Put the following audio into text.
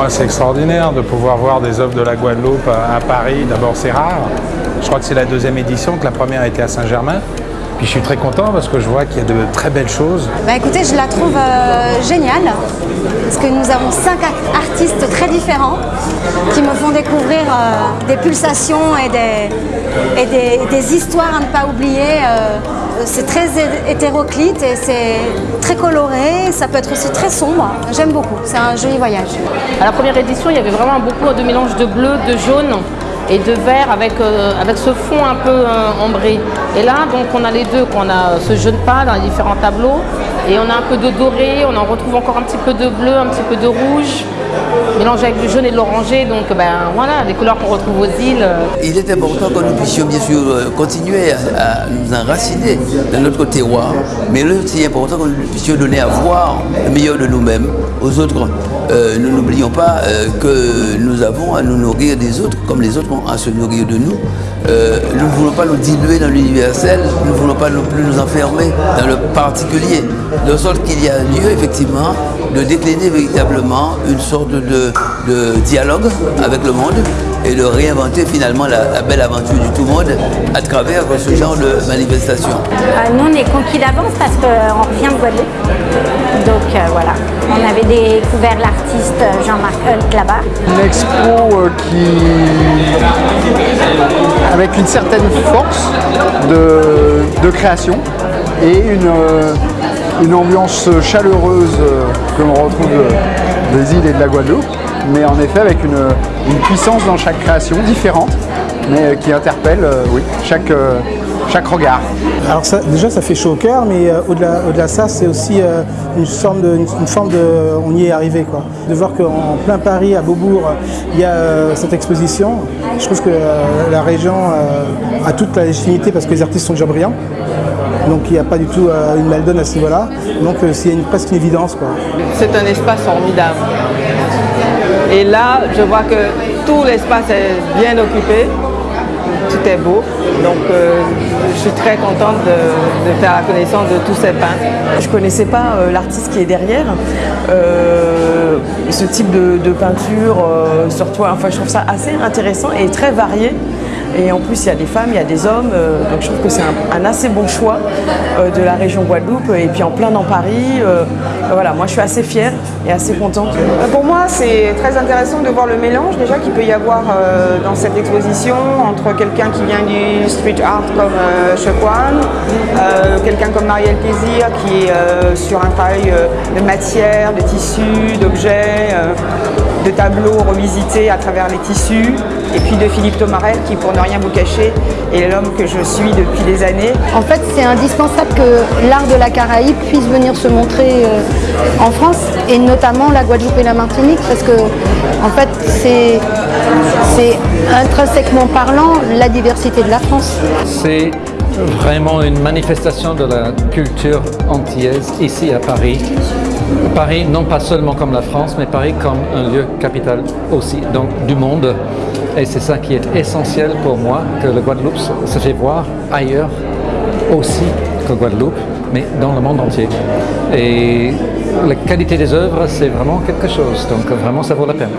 Moi, c'est extraordinaire de pouvoir voir des œuvres de la Guadeloupe à Paris. D'abord, c'est rare. Je crois que c'est la deuxième édition, que la première était à Saint-Germain. Puis je suis très content parce que je vois qu'il y a de très belles choses. Bah écoutez, je la trouve euh, géniale parce que nous avons cinq artistes très différents qui me font découvrir euh, des pulsations et, des, et des, histoires à ne pas oublier. Euh, c'est très hétéroclite et c'est très coloré, ça peut être aussi très sombre. J'aime beaucoup, c'est un joli voyage. À la première édition, il y avait vraiment beaucoup de mélange de bleu, de jaune et de vert avec, euh, avec ce fond un peu euh, ambré. Et là, donc, on a les deux, on a ce jaune pâle dans les différents tableaux et on a un peu de doré, on en retrouve encore un petit peu de bleu, un petit peu de rouge mélangé avec du jaune et de l'oranger, donc ben voilà, des couleurs qu'on retrouve aux îles. Il est important que nous puissions bien sûr euh, continuer à, nous enraciner dans notre terroir, mais il est aussi important que nous puissions donner à voir le meilleur de nous-mêmes aux autres. Euh, nous n'oublions pas euh, que nous avons à nous nourrir des autres comme les autres ont à se nourrir de nous. nous ne voulons pas nous diluer dans l'universel, nous ne voulons pas non plus nous enfermer dans le particulier, de sorte qu'il y a lieu effectivement de décliner véritablement une sorte de, dialogue avec le monde et de réinventer finalement la, belle aventure du tout monde à travers ce genre de manifestation. Euh, nous, on est conquis d'avance parce qu'on revient de Guadeloupe. Donc euh, voilà, on avait découvert l'artiste Jean-Marc Hulk là-bas. Une expo euh, qui, avec une certaine force de, création et une, une ambiance chaleureuse que l'on retrouve des îles et de la Guadeloupe, mais en effet avec une, puissance dans chaque création différente, mais qui interpelle euh, oui, chaque, euh, chaque regard. Alors ça, déjà ça fait chaud au cœur, mais euh, au-delà au ça, c'est aussi une, forme de, une, forme de... On y est arrivé. Quoi. De voir qu'en plein Paris, à Beaubourg, il y a cette exposition, je trouve que la région a toute la légitimité parce que les artistes sont déjà brillants. Donc il n'y a pas du tout euh, une mal donne à ce niveau-là. Donc euh, c'est presque une évidence. C'est un espace formidable. Et là, je vois que tout l'espace est bien occupé. Tout est beau. Donc euh, je suis très contente de, faire la connaissance de tous ces peintres. Je ne connaissais pas l'artiste qui est derrière. ce type de, peinture sur toi, enfin je trouve ça assez intéressant et très varié. Et en plus, il y a des femmes, il y a des hommes, euh, donc je trouve que c'est un, assez bon choix euh, de la région Guadeloupe et puis en plein dans Paris. Euh, voilà, moi je suis assez fière et assez contente. Pour moi, c'est très intéressant de voir le mélange déjà qu'il peut y avoir dans cette exposition entre quelqu'un qui vient du street art comme Chekwan, quelqu'un comme Marielle Plaisir qui est sur un travail de matière, de tissus, d'objets, de tableaux revisités à travers les tissus, et puis de Philippe Tomarel qui, pour ne rien vous cacher, est l'homme que je suis depuis des années. En fait, c'est indispensable que l'art de la Caraïbe puisse venir se montrer euh, en France, et notamment la Guadeloupe et la Martinique, parce que, en fait, c'est intrinsèquement parlant la diversité de la France. C'est vraiment une manifestation de la culture antillaise ici à Paris. Paris, non pas seulement comme la France, mais Paris comme un lieu capital aussi, donc du monde. Et c'est ça qui est essentiel pour moi, que le Guadeloupe se fait voir ailleurs aussi que Guadeloupe, mais dans le monde entier. Et la qualité des œuvres, c'est vraiment quelque chose, donc vraiment ça vaut la peine.